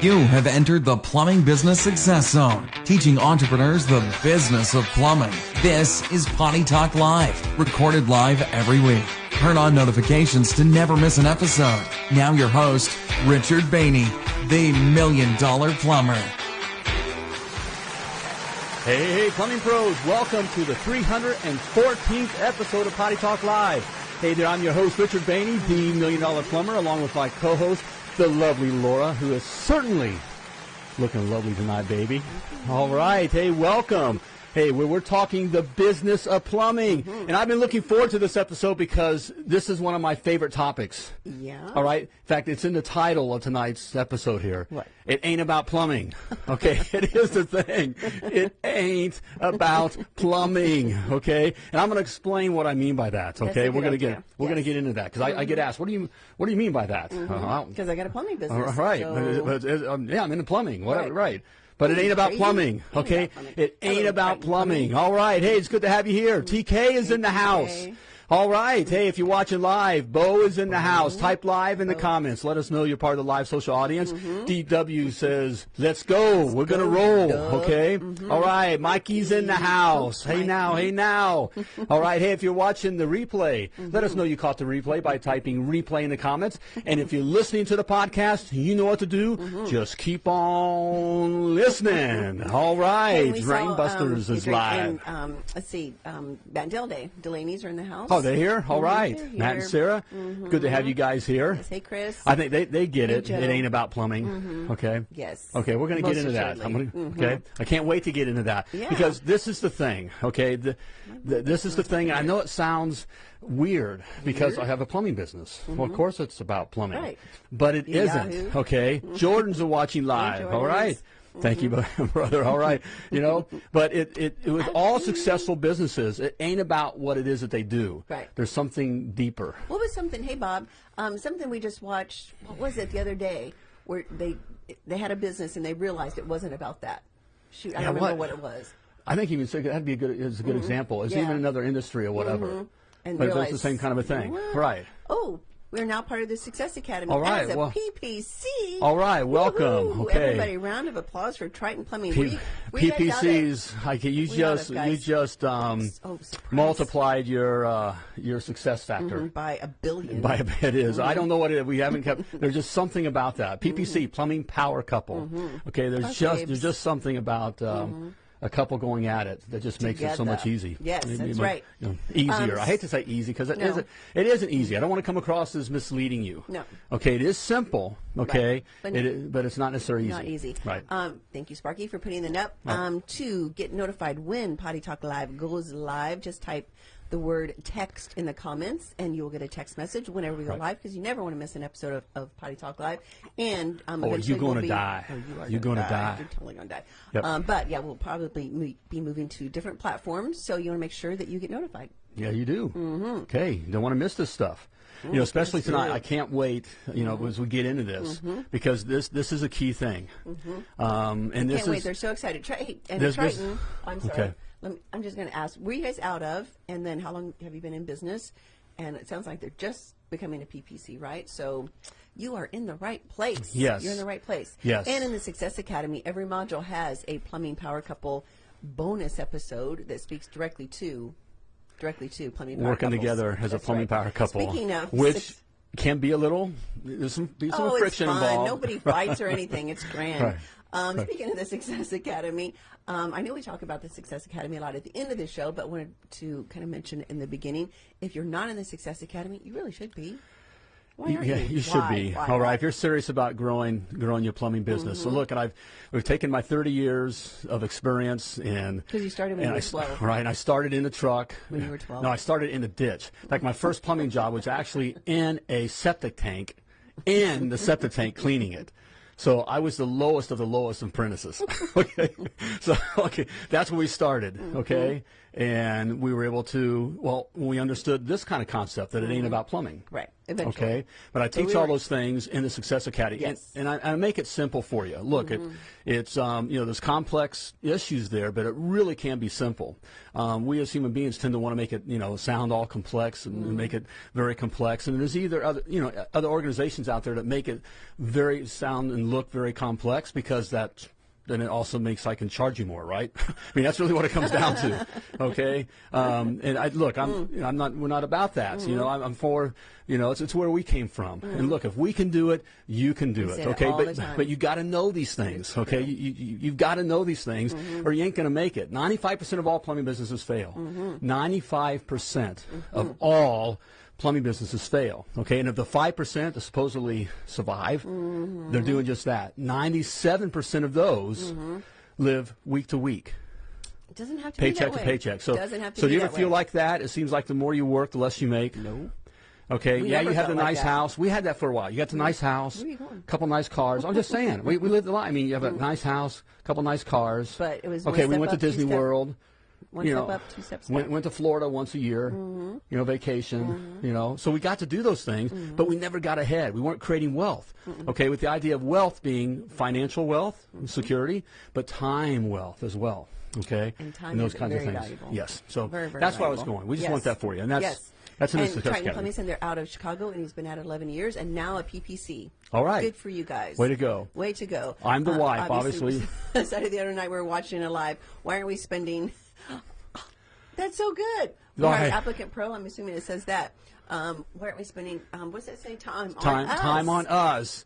You have entered the Plumbing Business Success Zone, teaching entrepreneurs the business of plumbing. This is Potty Talk Live, recorded live every week. Turn on notifications to never miss an episode. Now your host, Richard Bahney, the Million Dollar Plumber. Hey, hey, plumbing pros, welcome to the 314th episode of Potty Talk Live. Hey there, I'm your host, Richard Bahney, the Million Dollar Plumber, along with my co-host, the lovely Laura, who is certainly looking lovely tonight, baby. All right, hey, welcome. Hey, we're, we're talking the business of plumbing. And I've been looking forward to this episode because this is one of my favorite topics. Yeah. All right. In fact, it's in the title of tonight's episode here. What? It ain't about plumbing. Okay. it is the thing. It ain't about plumbing. Okay. And I'm going to explain what I mean by that. Okay. we're going to get we're going to Mm-hmm. get into that because I, I get asked, what do you what do you mean by that? Uh, Because I got a plumbing business. all right. so- But, it- but it- um, yeah, I'm into plumbing. Whatever. Right. Right. But it ain't about plumbing, okay? It ain't about plumbing. All right. Hey, it's good to have you here. TK is in the house. All right. Hey, if you're watching live, Bo is in the house. Type live in the comments. Let us know you're part of the live social audience. DW says, let's go. We're going to roll, okay? All right. Mikey's in the house. Hey now, hey now. All right. Hey, if you're watching the replay, let us know you caught the replay by typing replay in the comments. And if you're listening to the podcast, you know what to do. Just keep on listening. All right. Hey, Rainbusters um, is live. And, um, let's see, um, Bandel Day. Delaney's are in the house. Oh, Oh, they're here? All mm-hmm. right. they're Matt and here. Sarah, mm-hmm. good to have you guys here. Yes, hey, Chris. I think they, they get Hey, it. Joe. It ain't about plumbing. Mm-hmm. Okay. Yes. Okay, we're going to get into that. I'm gonna, Okay. I can't wait to get into that Yeah. because this is the thing. Okay. The, the, this is the thing. I know it sounds weird because I have a plumbing business. Well, of course it's about plumbing, Right. but it. Yahoo. Okay. Jordans are watching live. all right. Thank you, brother. All right, you know, but it, it, it with all successful businesses, it ain't about what it is that they do. Right. There's something deeper. What was something? Hey, Bob. Um, something we just watched. What was it the other day? Where they they had a business and they realized it wasn't about that. Shoot, I Yeah, don't remember what? what it was. I think even so, that'd be a good is a good example. It's Mm-hmm. Yeah. Mm-hmm. even another industry or whatever. Mhm. And but it's realized, the same kind of a thing, "What? right? Oh, we're now part of the Success Academy All right, as a well- PPC. All right, welcome. Okay. Everybody, round of applause for Triton Plumbing. P- Were you- were you guys out at- PPCs, like you We just you just um, Oh, multiplied your uh, your success factor. by a billion. By a bit, it is. I Mm-hmm. don't know what it. We haven't kept. There's just something about that. PPC, plumbing power couple. Okay. There's Us just there's just something about. Um, A couple going at it that just makes it so much easy. Yes, Maybe that's right. you know, easier. Um, I hate to say easy because it no. not It isn't easy. I don't want to come across as misleading you. No. Okay. It is simple. Okay. Right. But- It is, but it's not necessarily easy. Not easy. Right. Um, thank you, Sparky, for putting that up. Um, to get notified when Potty Talk Live goes live, just type the word text in the comments, and you will get a text message whenever we go Right. live because you never want to miss an episode of, of Potty Talk Live. And um, Or eventually you gonna we'll be- die. or you are You gonna die. You're totally gonna die. Yep. Um, but yeah, we'll probably mo- be moving to different platforms, so you want to make sure that you get notified. Yeah, you do. Mm-hmm. Okay, you don't want to miss this stuff. You know, especially tonight. I can't wait. You know, as we get into this because this this is a key thing. Um, and this Can't wait! They're so excited. Hey, and This- this- Triton. I'm sorry. okay. Let me, I'm just going to ask: Were you guys out of? And then, how long have you been in business? And it sounds like they're just becoming a PPC, right? So, you are in the right place. Yes. you're in the right place. Yes. And in the Success Academy, every module has a plumbing power couple bonus episode that speaks directly to directly to plumbing power working couples. together as a plumbing right. power couple, Speaking of which can be a little there's some be some oh, friction it's fun. involved. Nobody fights or anything. It's grand. Right. Um, Speaking of the Success Academy, um, I know we talk about the Success Academy a lot at the end of the show, but wanted to kind of mention in the beginning, if you're not in the Success Academy, you really should be. Why yeah, you? you should Why? be. Why? All right, Why? if you're serious about growing growing your plumbing business. Mm-hmm. So look, and I've we've taken my 30 years of experience and 'Cause you started when you were 12. Right, and I started in the truck. When you were 12. No, I started in the ditch. Like my first plumbing job was actually in a septic tank, in the septic tank cleaning it. So I was the lowest of the lowest of apprentices. okay, so okay, that's where we started. Mm-hmm. Okay, and we were able to well, we understood this kind of concept that it ain't about plumbing. Mm-hmm. Right. Eventually. Okay, but I teach we all those things in the Success Academy, Yes. and, and I, I make it simple for you. Look, Mm-hmm. it, it's um, you know there's complex issues there, but it really can be simple. Um, we as human beings tend to want to make it you know sound all complex and, and make it very complex. And there's either other you know other organizations out there that make it very sound and look very complex because that then it also makes I can charge you more, right? I mean, that's really what it comes down to. Okay, um, and I look, I'm, Mm. you know, I'm not, we're not about that. You know, I'm, I'm for, you know, it's, it's where we came from. And look, if we can do it, you can do Mm. We it. say it Okay, but but you got to know these things. Okay, you, you, you've got to know these things, Mm-hmm. or you ain't going to make it. 95 percent of all plumbing businesses fail. Mm-hmm. 95 percent of all plumbing businesses fail. Okay, and of the five percent that supposedly survive, Mm-hmm. they're doing just that. 97 percent of those Mm-hmm. live week to week It doesn't have to be paycheck that to way. paycheck. So, doesn't have to so be do you ever feel way. like that? It seems like the more you work, the less you make. No. Okay. We yeah, you have the felt like nice that. house. We had that for a while. You got the nice house, Where are you going? couple nice cars. I'm just saying, we, we lived a lot. I mean, you have a nice house, a couple nice cars. But it was okay. We went to up, two Disney step- World. One you step know, up, two steps went, went to Florida once a year, Mm-hmm. you know, vacation, mm-hmm. you know. So we got to do those things, mm-hmm. but we never got ahead. We weren't creating wealth, okay, with the idea of wealth being financial wealth, mm-hmm. security, but time wealth as well, okay? And time and those is kinds very of things. valuable. Yes. So Very, very that's where I was going. We just Yes. want that for you. And that's, yes. that's the and Triton. Plumbing Center out of Chicago, and he's been at it 11 years, and now a PPC. All right. Good for you guys. Way to go. Way to go. I'm the uh, wife, obviously. Saturday the other night we were watching it live. Why aren't we spending? That's so good. We All right. applicant pro. I'm assuming it says that. Um, why aren't we spending? Um, what's that say? Time. time, on us. time on us.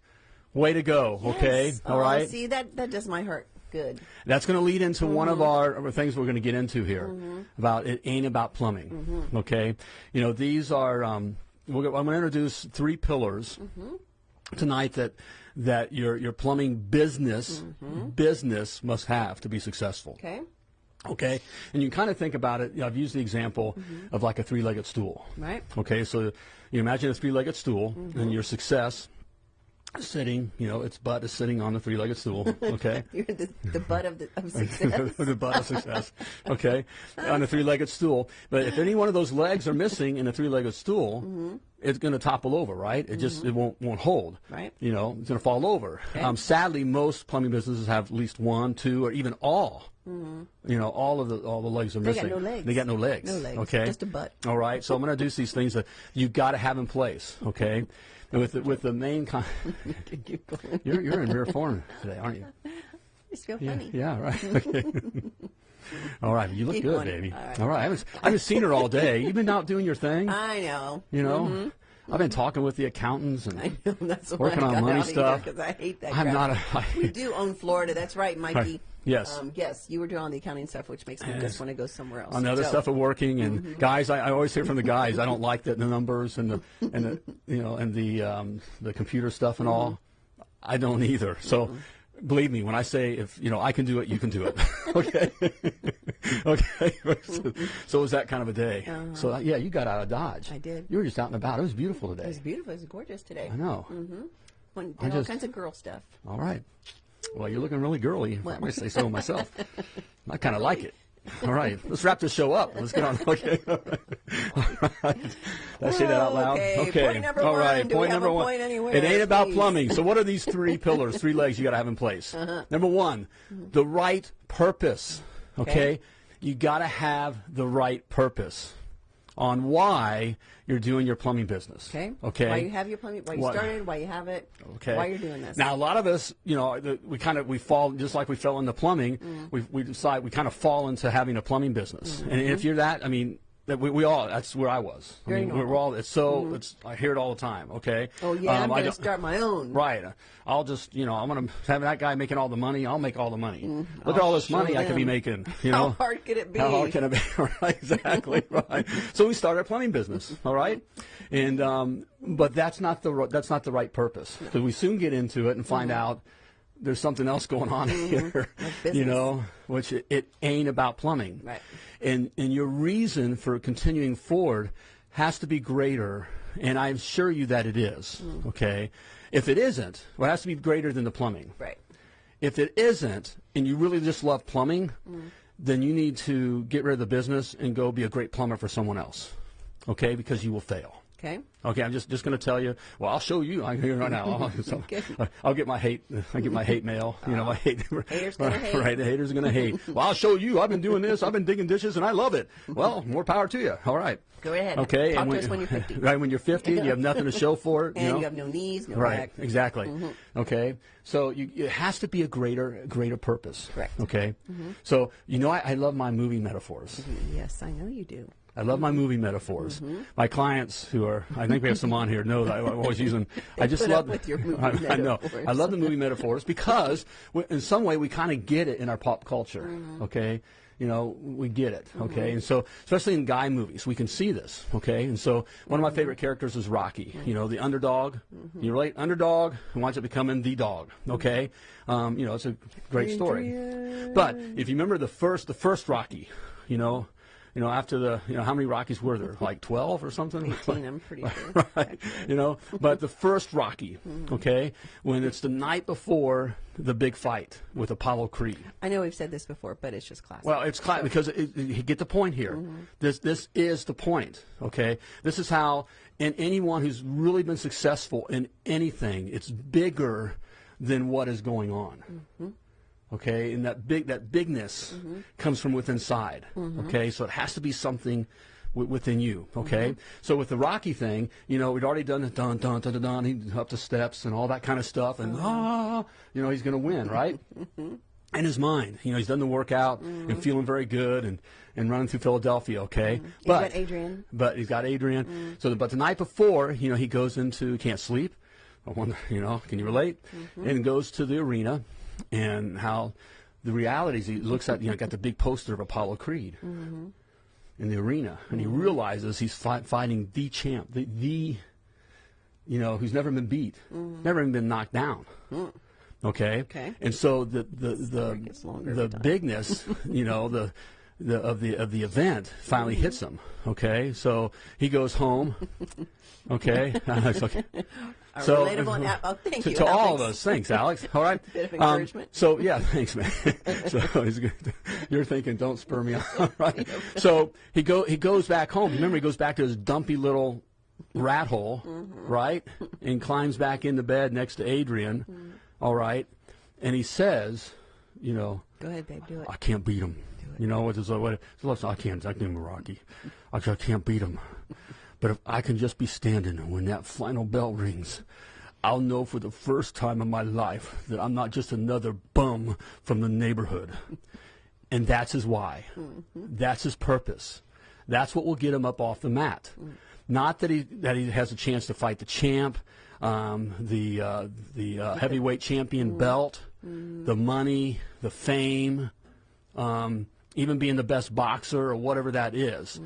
Way to go. Okay. Yes. All Oh, right. See that that does my heart good. That's going to lead into one Mm-hmm. of our our things we're going to get into here about it ain't about plumbing. Mm-hmm. Okay, you know these are. Um, we're, I'm going to introduce three pillars Mm-hmm. tonight that that your your plumbing business Mm-hmm. business must have to be successful. Okay. Okay, and you kind of think about it. You know, I've used the example Mm-hmm. of like a three-legged stool. Right. Okay, so you imagine a three-legged stool, Mm-hmm. and your success sitting. You know, its butt is sitting on the three-legged stool. Okay. You're the, the butt of the of success. the butt of success. Okay, on a three-legged stool. But if any one of those legs are missing in a three-legged stool, it's going to topple over, right? It just it won't won't hold. Right. You know, it's going to fall over. Um, sadly, most plumbing businesses have at least one, two, or even all. Mm -hmm. You know, all of the all the legs are They got missing. no legs. They got no legs. No legs, Okay. just a butt. All right. So I'm going to do these things that you've got to have in place. Okay. With the, with the main con- Keep going. you're you're in rare form today, aren't you? It's feel Yeah, funny. yeah, right. Okay. all right, you look Keep good, going. baby. All right. All right, I haven't, I haven't seen her all day. You've been out doing your thing, I know. you know. Mm-hmm. I've been talking with the accountants and I know. Working on money stuff. because I hate that. I'm crap. not a- I- we do own Florida. That's right, Mikey. Yes. Um, yes, you were doing all the accounting stuff, which makes me just want to go somewhere else. on the other So, stuff of working. And Mm-hmm. guys, I, I always hear from the guys, I don't like the, the numbers and the and the you know and the um, the computer stuff and all. Mm-hmm. I don't either. So. Believe me when I say if you know I can do it, you can do it. okay, okay. so, so it was that kind of a day. So uh, yeah, you got out of Dodge. I did. You were just out and about. It was beautiful today. It was beautiful. It was gorgeous today. I know. Did all just- kinds of girl stuff. All right. Well, you're looking really girly. if I might say so myself. I kind of like it. All right, let's wrap this show up. Let's get on. Okay. All right. Did I say that out loud? Okay, point number All one. right. Do we point number one. point anywhere, it ain't about plumbing. So, what are these three pillars, three legs you got to have in place? Uh-huh. Number one, the right purpose. Okay, Okay. you got to have the right purpose on why you're doing your plumbing business. Okay. Okay. Why you have your plumbing? Why you What- started? Why you have it? Okay. Why you're doing this? Now, a lot of us, you know, we kind of we fall just like we fell into plumbing. Mm. We we decide we kind of fall into having a plumbing business, Mm-hmm. and if you're that, I mean. That we, we all that's where I was. I mean, we're all it's so it's I hear it all the time. Okay. oh yeah, I'm Um, going to don't- start my own. Right. I'll just you know I'm gonna have that guy making all the money. I'll make all the money. Look at all this money I could be making. You Mm-hmm. How hard could it be? How hard can it be? right, exactly. Right. So we started a plumbing business. All right, and um, but that's not the that's not the right purpose because we soon get into it and find out there's something else going on mm-hmm. here. You know, which it, it ain't about plumbing. Right. And and your reason for continuing forward has to be greater, and I assure you that it is. Mm. Okay. If it isn't, well, it has to be greater than the plumbing. Right. If it isn't, and you really just love plumbing, mm. then you need to get rid of the business and go be a great plumber for someone else. Okay? Because you will fail. Okay. Okay, I'm just just going to tell you. Well, I'll show you. I'm here right now. I'll, so, I'll get my hate. I get my hate mail. You know, my hate. Haters gonna hate. Right, the haters are going to hate. Well, I'll show you. I've been doing this. I've been digging dishes, and I love it. Well, more power to you. All right. Go ahead. Okay. Talk and to us when you're 50. Right when you're 50, you have nothing to show for it. and you, know? you have no knees, no Right, back. exactly. Mm-hmm. Okay, so you, it has to be a greater, greater purpose. Correct. Okay, mm-hmm. so you know I, I love my movie metaphors. Mm-hmm. Yes, I know you do. I love my movie metaphors. Mm-hmm. My clients, who are, I think we have some on here, know that I always use them. I just love with your movie I, I know. metaphors. I love the movie metaphors because, we, in some way, we kind of get it in our pop culture. Mm-hmm. Okay, you know, we get it. Okay, mm-hmm. and so especially in guy movies, we can see this. Okay, and so one of my favorite characters is Rocky. You know, the underdog. You relate underdog who winds up becoming the dog. Okay, um, you know, it's a great story. But if you remember the first, the first Rocky, you know. You know, after the, you know, how many Rockies were there? Like 12 or something? 18, I'm pretty sure. right? You know, but the first Rocky, mm-hmm. okay, when it's the night before the big fight with Apollo Creed. I know we've said this before, but it's just classic. Well, it's cla- because it, it, you get the point here. Mm-hmm. This this is the point. Okay, this is how, and anyone who's really been successful in anything, it's bigger than what is going on. Mm-hmm. Okay, and that big that bigness mm-hmm. comes from within inside. Mm-hmm. Okay, so it has to be something wi- within you. Okay, mm-hmm. so with the Rocky thing, you know, we'd already done the dun dun dun dun dun, he up the steps and all that kind of stuff, and uh-huh. ah, you know, he's going to win, right? in his mind. You know, he's done the workout and feeling very good and, and running through Philadelphia, okay? But got Adrian. But he's got Adrian. Mm. So, the, but the night before, you know, he goes into can't sleep. I wonder, you know, can you relate? And goes to the arena, and how the reality is he looks at you know got the big poster of Apollo Creed. In the arena, and he realizes he's fi- fighting the champ, the, the, you know, who's never been beat, never even been knocked down. Okay. Okay. And so the the the, the bigness, you know, the the of the of the event finally hits him. Okay. So he goes home. Okay. Okay. So and- oh, to, you, to all us. Thanks, Alex. All right. Bit of Um, so yeah, thanks, man. so he's good. You're thinking, don't spur me on, right? So he go he goes back home. Remember, he goes back to his dumpy little rat hole, Mm-hmm. right? And climbs back into bed next to Adrian. Mm-hmm. all right, and he says, you know, Go ahead, babe. Do it. I can't beat him. You know, it's like, what, so listen, I can't, I can't Rocky. I can't beat him. But if I can just be standing when that final bell rings, I'll know for the first time in my life that I'm not just another bum from the neighborhood. And that's his why. That's his purpose. That's what will get him up off the mat. Not that he that he has a chance to fight the champ, um, the uh, the uh, heavyweight champion belt, the money, the fame, um, even being the best boxer or whatever that is.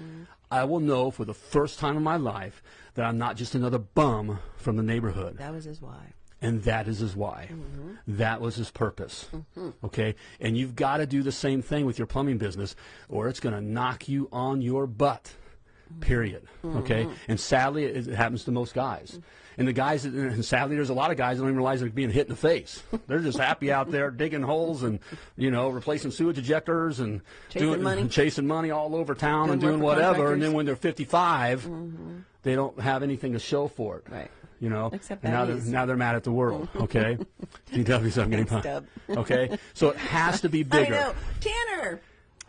I will know for the first time in my life that I'm not just another bum from the neighborhood. That was his why. And that is his why. Mm-hmm. That was his purpose. Mm-hmm. Okay? And you've got to do the same thing with your plumbing business, or it's going to knock you on your butt. Mm-hmm. Period. Okay? And sadly, it, it happens to most guys. And the guys, and sadly, there's a lot of guys that don't even realize they're being hit in the face. They're just happy out there digging holes and, you know, replacing sewage ejectors and Chasing doing, money. chasing money all over town and Doing doing work for whatever. And then when they're 55, mm-hmm. they don't have anything to show for it. Right. You know, Except and now they're, now they're mad at the world. Mm-hmm. Okay, DW, I'm getting Dub. Okay, so it has to be bigger. I know. Tanner.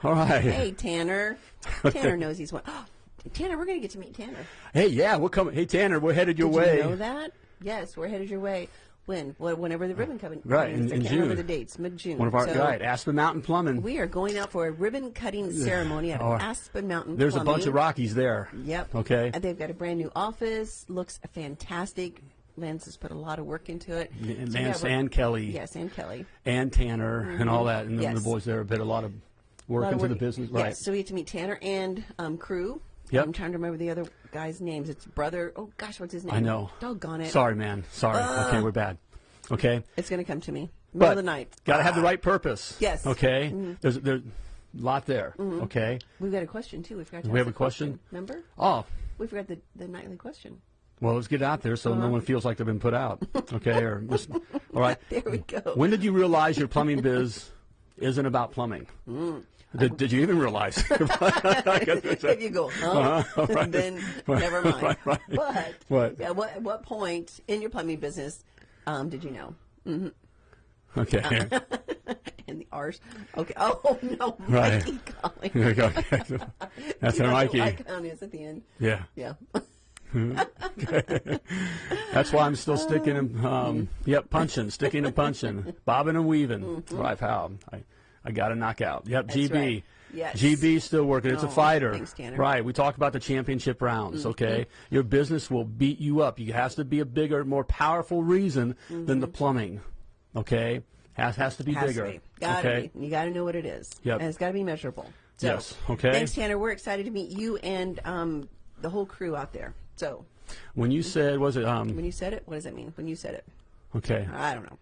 All right. Hey, Tanner. Tanner knows he's one. Tanner, we're going to get to meet Tanner. Hey, yeah, we're coming. Hey, Tanner, we're headed your Did way. you know that? Yes, we're headed your way. When? Wh- Whenever the ribbon cutting. Right, is. in- in can't remember June. the dates. Mid June. One of our so right, Aspen Mountain Plumbing. We are going out for a ribbon cutting ceremony at Oh, Aspen Mountain. There's a bunch of Rockies there. Yep. Okay. And they've got a brand new office. Looks fantastic. Lance has put a lot of work into it. And So, yeah, Lance we're- and Kelly Yes, and Kelly. and Tanner and all that, and the- Yes. the boys there have put a lot of work lot into the work- business. Yes, Right. so we get to meet Tanner and um, crew. Yep. I'm trying to remember the other guy's names. It's brother. Oh gosh, what's his name? I know. Doggone it. Sorry, man. Sorry. okay, we're bad. Okay. It's going to come to me. Middle But of the night. Got to have the ah. right purpose. Yes. Okay. Mm-hmm. There's there's a lot there. Mm-hmm. Okay. We've got a question too. We forgot to We have a the question? Remember? Oh, We forgot the, the nightly question. Well, let's get out there so Uh-huh. no one feels like they've been put out. Okay, or. All right. There we go. When did you realize your plumbing biz isn't about plumbing. Mm. Did, did you even realize? if you go, huh? right. then never mind. Right, right. But What? Yeah, what, at what point in your plumbing business um, did you know? okay. In the arse. Okay. Oh no, Right. Mikey calling. Go. That's our Mikey. Like on is at the end. Yeah. Yeah. That's why I'm still sticking and um, yep, punching, sticking and punching, bobbing and weaving. Right, how I, I got a knockout. Yep, That's GB. right. Yes. GB still working. It's a Oh, fighter. thanks, Tanner. Mm-hmm. Right. We talk about the championship rounds. Okay. Your business will beat you up. You has to be a bigger, more powerful reason than the plumbing. Okay. Has has to be Mm-hmm. Has bigger. to be. Gotta okay. be. You gotta know what it is. Yep. And it's gotta be measurable. So, Yes, okay. Thanks, Tanner. We're excited to meet you and um, the whole crew out there. So, When you said, was it um? when you said it, what does that mean? When you said it, Okay. I don't know.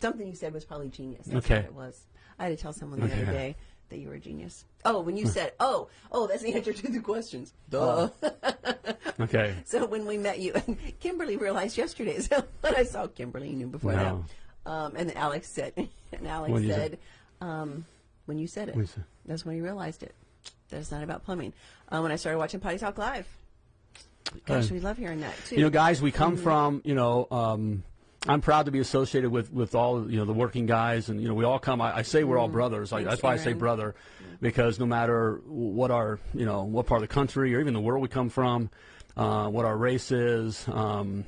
Something you said was probably genius. That's Okay. what it was. I had to tell someone the other day that you were a genius. Oh, when you said, oh, oh, that's the answer to the questions. Duh. Okay. So when we met you, Kimberly realized yesterday. So when I saw Kimberly, you knew before Wow. that. Um, and then Alex said, and Alex said, um, when you said it, you say? that's when you realized it. That it's not about plumbing. Uh, when I started watching Potty Talk Live, gosh, Uh, we love hearing that too. You know, guys, we come Mm-hmm. from, you know, um, I'm proud to be associated with, with all, you know, the working guys. And, you know, we all come, I, I say we're all brothers. I. That's why I say brother, because no matter what our, you know, what part of the country or even the world we come from, uh, what our race is, um,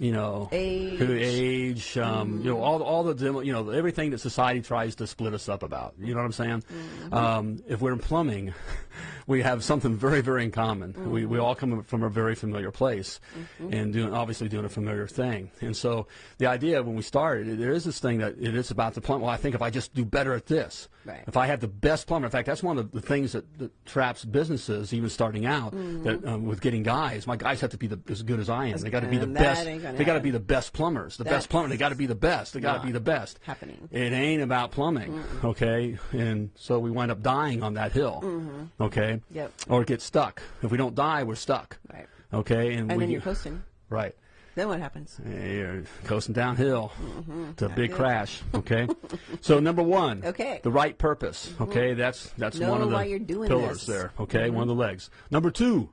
you know, Age. who age, um, you know, all all the demo- you know everything that society tries to split us up about. You know what I'm saying? Um, if we're in plumbing, we have something very very in common. We we all come from a very familiar place, and doing obviously doing a familiar thing. And so the idea when we started, there is this thing that it is about the plumber. Well, I think if I just do better at this, Right. if I have the best plumber, in fact, that's one of the things that, that traps businesses even starting out that um, with getting guys. My guys have to be the, as good as I am. They got to be the best. Ain't gonna They got to be the best plumbers. The best That's plumber. They got to be the best. They got to be the best. happening. It ain't about plumbing, okay? And so we wind up dying on that hill, mm-hmm. okay? Mm-hmm. Yep. Or get stuck. If we don't die, we're stuck, Right. okay? And we, then you're coasting. right. Then what happens? You're coasting downhill mm-hmm. to a big crash. Okay, so number one, Okay. the right purpose. Mm-hmm. Okay, that's that's Know one of the you're doing pillars this. there. Okay, one of the legs. Number 2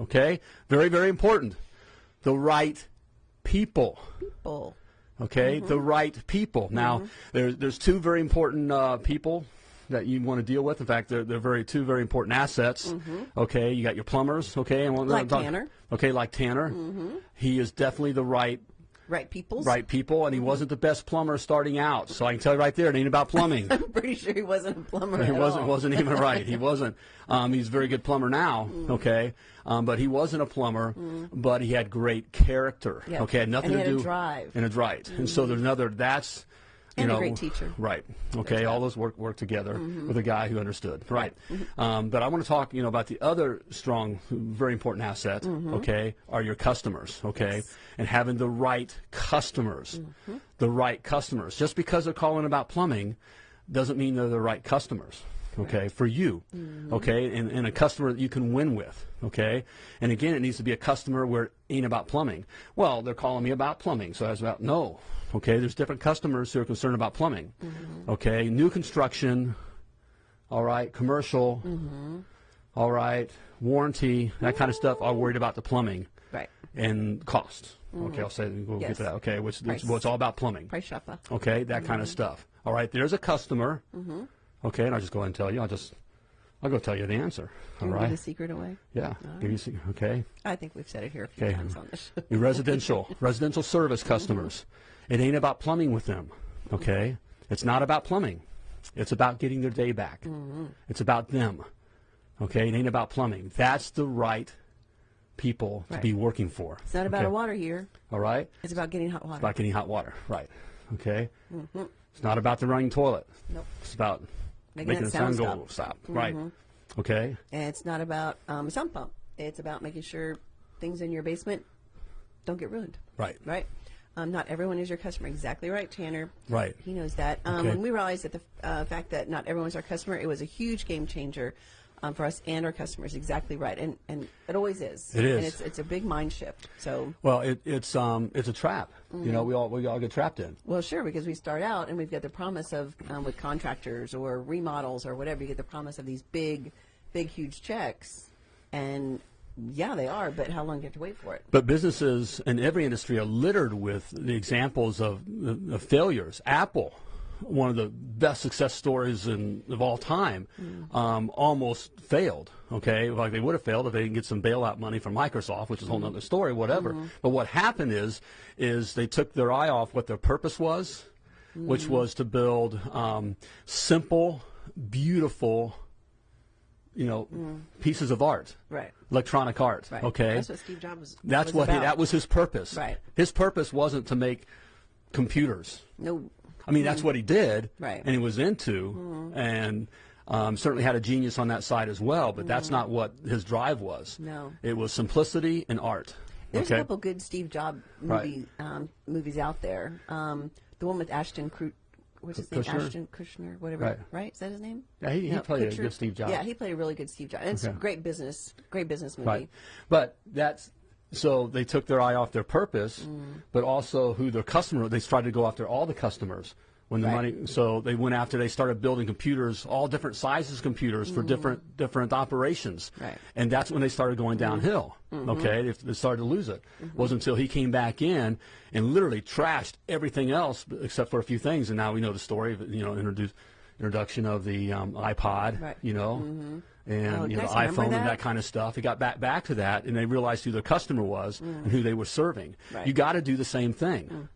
okay, very very important, the right people. Bull. Okay, mm-hmm. the right people. Now, mm-hmm. there's there's two very important uh, people that you want to deal with. In fact, they're they're very two very important assets. Mm-hmm. Okay, you got your plumbers. Okay, and one Like uh, Tanner. Okay, like Tanner. He is definitely the right Right people. right people, and he wasn't the best plumber starting out. So I can tell you right there, it ain't about plumbing. I'm pretty sure he wasn't a plumber. He wasn't all. wasn't even right. He wasn't. Um, he's a very good plumber now. Okay, um, but he wasn't a plumber. But he had great character. Yep. Okay, had nothing And to had a do drive. and a right. And so there's another. That's you And a know great teacher. Right. Okay. All those work work together mm-hmm. with a guy who understood. Right. Mm-hmm. Um, but I want to talk you know about the other strong, very important asset. Mm-hmm. Okay, are your customers. Okay, and having the right customers, the right customers. Just because they're calling about plumbing, doesn't mean they're the right customers. Okay, for you, okay, and, and a customer that you can win with, okay, and again, it needs to be a customer where it ain't about plumbing. Well, they're calling me about plumbing, so I was about no, okay. There's different customers who are concerned about plumbing, mm-hmm. okay. New construction, all right, commercial, mm-hmm. all right, warranty, that kind of stuff. Are worried about the plumbing Right. and cost. Mm-hmm. Okay, I'll say we'll get to that. Okay, which, Price. well, it's all about plumbing. Price shopper. Okay, that kind of stuff. All right, there's a customer. Okay, and I'll just go ahead and tell you. I'll just, I'll go tell you the answer. All right. Give the secret away. Yeah. Give you se- okay. I think we've said it here a few Okay. times on this show. Residential, residential service customers. It ain't about plumbing with them. Okay. It's not about plumbing. It's about getting their day back. Mm-hmm. It's about them. Okay. It ain't about plumbing. That's the right people to be working for. It's not about okay? a water heater. All right. It's about getting hot water. It's about getting hot water. Right. Okay. Mm-hmm. It's not about the running toilet. Nope. It's about Making making, the sound sound go stop. Right. Mm-hmm. Okay. And it's not about um, a sump pump. It's about making sure things in your basement don't get ruined. Right. Right. Um, not everyone is your customer. Exactly right, Tanner. Right. He knows that. Um, Okay. When we realized that the uh, fact that not everyone's our customer, it was a huge game changer. um, for us and our customers. Exactly right, and and it always is. It is. and it's it's a big mind shift. So Well, it, it's um, it's a trap. Mm-hmm. You know, we all we all get trapped in. Well, sure, because we start out and we've got the promise of um, with contractors or remodels or whatever. You get the promise of these big, big, huge checks, and yeah, they are. But how long do you have to wait for it? But businesses in every industry are littered with the examples of, uh, of failures. Apple, one of the best success stories in, of all time, mm. um, almost failed. Okay, like they would have failed if they didn't get some bailout money from Microsoft, which is a whole other mm-hmm. story. Whatever. Mm-hmm. But what happened is, is they took their eye off what their purpose was, which mm. was to build um, simple, beautiful, you know, mm. pieces of art, Right. Electronic art. Right. Okay, That's what Steve Jobs. that's was what he, that was his purpose. Right. His purpose wasn't to make computers. No. I mean, that's what he did, Mm-hmm. Right. Mm-hmm. and he was into, and um, certainly had a genius on that side as well. But that's not what his drive was. Mm-hmm. No. it was simplicity and art. There's okay, a couple good Steve Jobs Right. movie um, movies out there. Um, the one with Ashton what's his name? Kushner? Ashton Kushner, whatever. Right. Right? Is that his name? Yeah, he- he played a Kutcher? good Steve Jobs. Yeah, he played a really good Steve Jobs. And it's a great business, great business movie. right. But that's so they took their eye off their purpose, Mm. but also who their customer. They tried to go after all the customers. When the Right. money, so they went after. They started building computers, all different sizes of computers for different different operations. Mm. Right. And that's when they started going downhill. Okay, they, they started to lose it. It wasn't until he came back in and literally trashed everything else except for a few things. And now we know the story of you know introduce, introduction of the um, iPod. Right. You know. And Oh, you know, guys the remember iPhone and that? that kind of stuff. They got back back to that, and they realized who their customer was and who they were serving. Mm. Right. You got to do the same thing.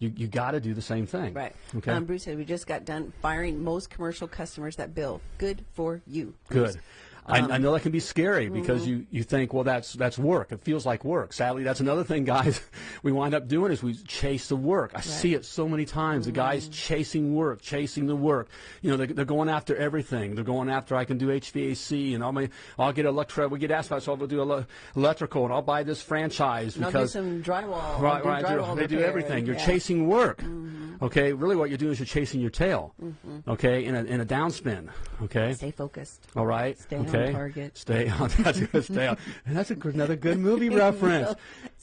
You you got to do the same thing. Right. Okay. Um, Bruce said we just got done firing most commercial customers that bill. Good for you. Bruce. Good. I, Um, I know that can be scary because mm-hmm. you, you think, well, that's that's work. It feels like work. Sadly, that's another thing, guys. We wind up doing is we chase the work. I see it so many times. The guys Mm-hmm. chasing work, chasing the work. You know, they're, they're going after everything. They're going after I can do HVAC and I'll my, I'll get electro. We get asphalt, so I'll do electrical and I'll buy this franchise And I'll do because some drywall. Right, do right. They do- drywall They do everything. You're yeah. chasing work. Mm-hmm. Okay. Really, what you're doing is you're chasing your tail. Okay, in a in a downspin. Okay. Stay focused. All right. Stay on okay. target. Stay on. That's. Stay on. And that's a, another good movie reference.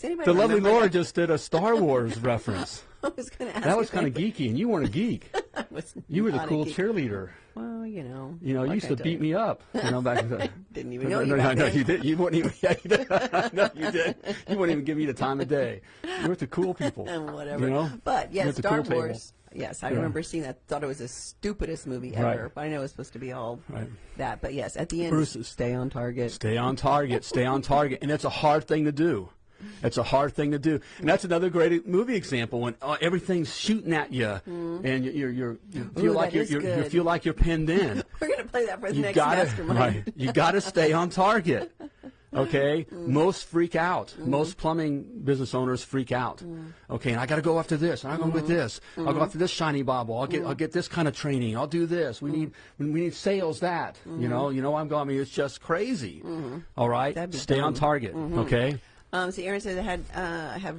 Anybody The lovely Laura that? just did a Star Wars reference. I was going to ask. That was kind of geeky, and you weren't a geek. I You were the cool cheerleader. Well, you know. You know, you used I to beat you. me up. You know, back then. Didn't even know no, you no, no, you did. You wouldn't even. Yeah, you did. no, you did. You wouldn't even give me the time of day. You were the cool people. and whatever. You know. But yeah, Star cool. Wars. Yes, I Yeah. remember seeing that. Thought it was the stupidest movie ever. Right. But I know it was supposed to be all Right. that. But yes, at the end, Bruce stay on target. Stay on target. Stay on target, and it's a hard thing to do. It's a hard thing to do, and that's another great movie example when uh, everything's shooting at you, and you, you're, you're, you feel Ooh, like you're, you're, you feel like you're pinned in. We're gonna play that for the you next gotta mastermind. right. You gotta stay on target. Okay, mm. most freak out. Mm-hmm. Most plumbing business owners freak out. Mm. Okay, and I got to go after this. I'm going with mm-hmm. this. I'll go mm-hmm. after this shiny bobble. I'll get I'll get this kind of training. I'll do this. We need mm. we need sales that. You know you know I'm going. I mean it's just crazy. All right, stay on dumb. target. Okay. Um, so Aaron says I had uh, I have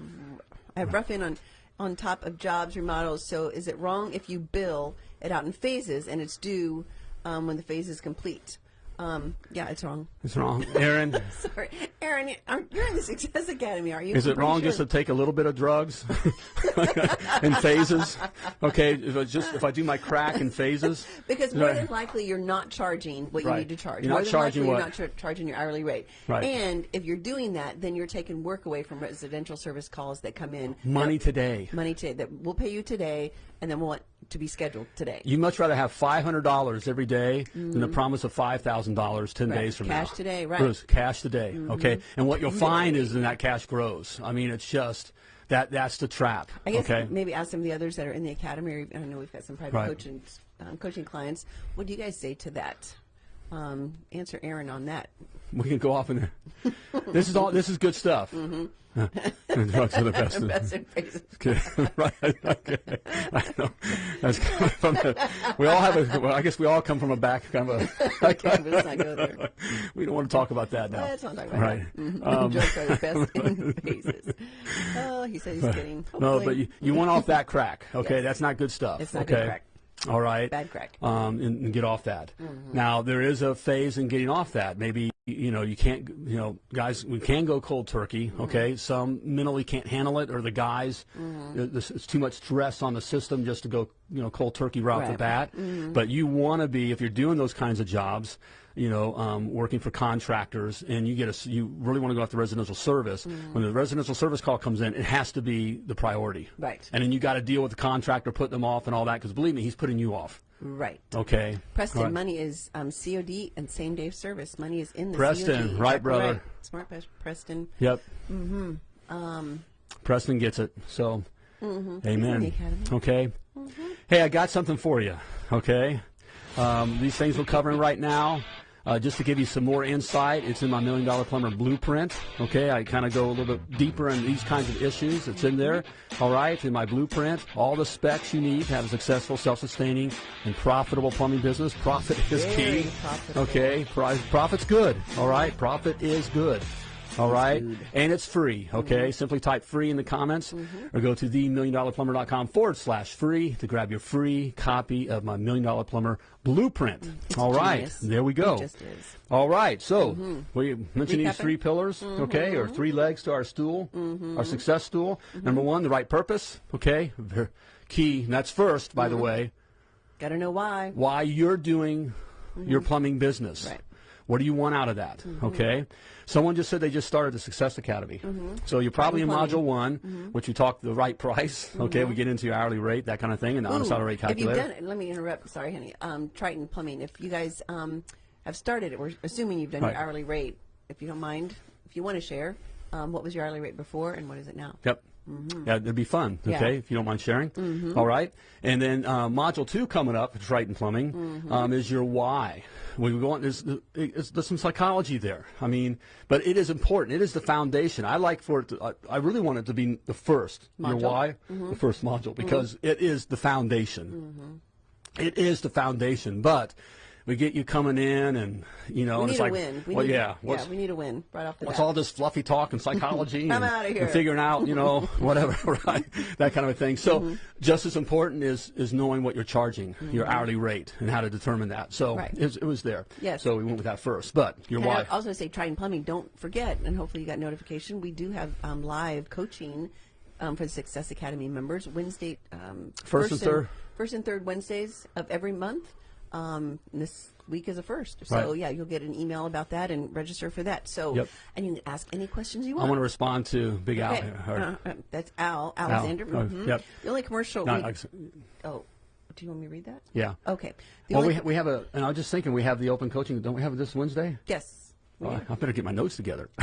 I have rough in on on top of jobs remodels. So is it wrong if you bill it out in phases and it's due um, when the phase is complete? Um, yeah, it's wrong. It's wrong, Aaron. Sorry, Aaron, you're you're in the Success Academy, are you? Is I'm it wrong sure. just to take a little bit of drugs in phases? Okay, if I just if I do my crack in phases, Because more than likely you're not charging what you need to charge. You're more not than charging likely what- you're not char- charging your hourly rate. Right. And if you're doing that, then you're taking work away from residential service calls that come in. money today. Money today that we'll pay you today, and then want to be scheduled today. You much rather have five hundred dollars every day than the promise of five thousand dollars ten. Right. days from Cash now. Cash today, right. Mm-hmm. Bruce, cash today. Okay, and what you'll find is then that cash grows. I mean, it's just that that's the trap. I guess okay. maybe ask some of the others that are in the academy. Or, I know we've got some private Right. coaching um, coaching clients. What do you guys say to that? Um, answer Aaron on that. We can go off in there. this is all. This is good stuff. And drugs are the best. Best in phases. Okay, right. Okay. I know. That's coming from the, we all have a. Well, I guess we all come from a back kind of a. Okay, let's not go there. we don't want to talk about that now. Let's not talk about right. that. Mhm. Um, Drugs are the best in phases. Oh, he said he's kidding. no, but you, you went off that crack. Okay, Yes. that's not good stuff. It's not okay. good crack. All right. Bad crack. Um, and, and get off that. Now there is a phase in getting off that. Maybe you know you can't. You know, guys, we can go cold turkey. Okay. Some mentally can't handle it, or the guys, uh, this, it's too much stress on the system just to go. You know, cold turkey right off the Right. bat. But you want to be if you're doing those kinds of jobs. You know, um, working for contractors, and you get a, you really want to go after residential service. When the residential service call comes in, it has to be the priority. Right. And then you got to deal with the contractor, putting them off, and all that. Because believe me, he's putting you off. Right. Okay. Preston, right. money is um, COD and same day service. Money is in the Preston, COD. right, brother. Smart Preston. Yep. Mm-hmm. Um, Preston gets it. So, Mm-hmm. amen. Okay. Hey, I got something for you. Okay. Um, these things we're covering right now. Uh, just to give you some more insight, it's in my Million Dollar Plumber blueprint. Okay, I kind of go a little bit deeper in these kinds of issues. It's in there. All right, in my blueprint, all the specs you need to have a successful, self-sustaining, and profitable plumbing business. Profit is Very key. profitable. Okay, Pro- profit's good. All right, profit is good. All right, and it's free. Mm-hmm. Okay, simply type free in the comments mm-hmm. or go to themilliondollarplumber.com forward slash free to grab your free copy of my Million Dollar Plumber blueprint. All right, genius. there we go. It just is. All right, so mm-hmm. we mentioned these three pillars, okay, or three legs to our stool, our success stool. Number one, the right purpose, okay, key. And that's first, by the way, Got to know why. why you're doing your plumbing business. Right. What do you want out of that? Okay. Someone just said they just started the Success Academy. So you're probably in module one, which we talked the right price. Okay, we get into your hourly rate, that kind of thing, and the honest hourly rate if you've done it, let me interrupt. Sorry, honey. Um, Triton Plumbing. If you guys um, have started it, we're assuming you've done Right. your hourly rate. If you don't mind, if you want to share, um, what was your hourly rate before and what is it now? Yep. Mm-hmm. Yeah, it'd be fun. Yeah. Okay, if you don't mind sharing. Mm-hmm. All right, and then uh, module two coming up, Triton Plumbing, mm-hmm. um, is your why. We go on. There's, there's, some psychology there. I mean, but it is important. It is the foundation. I like for it. To, I, I really want it to be the first. Your Module? why, the first module, because it is the foundation. It is the foundation, but. We get you coming in, and you know, We and need it's a like, win. We well, need, yeah, what's, yeah, we need a win right off the What's bat. all this fluffy talk and psychology I'm and, outta and here. figuring out, you know, whatever, right? That kind of a thing. So Mm-hmm. just as important is is knowing what you're charging, your hourly rate, and how to determine that. So Right. it, was- it was there. Yes. So we went with that first. But your And I wife. also say Triton Plumbing. Don't forget, and hopefully you got notification. We do have um, live coaching um, for the Success Academy members Wednesday, um, First and third. first and third Wednesdays of every month. Um, this week is the first, so Right. yeah, you'll get an email about that and register for that. So, Yep. and you can ask any questions you want. I want. to respond to Big Al. Okay. or- Uh, uh, that's Al Alexander. Oh, mhm. yep. The only commercial. no, we, oh, do you want me to read that? yeah. Okay. The Well, we, ha- we have a, and I was just thinking, we have the open coaching. Don't we have it this Wednesday? yes. Oh, I- better get my notes together.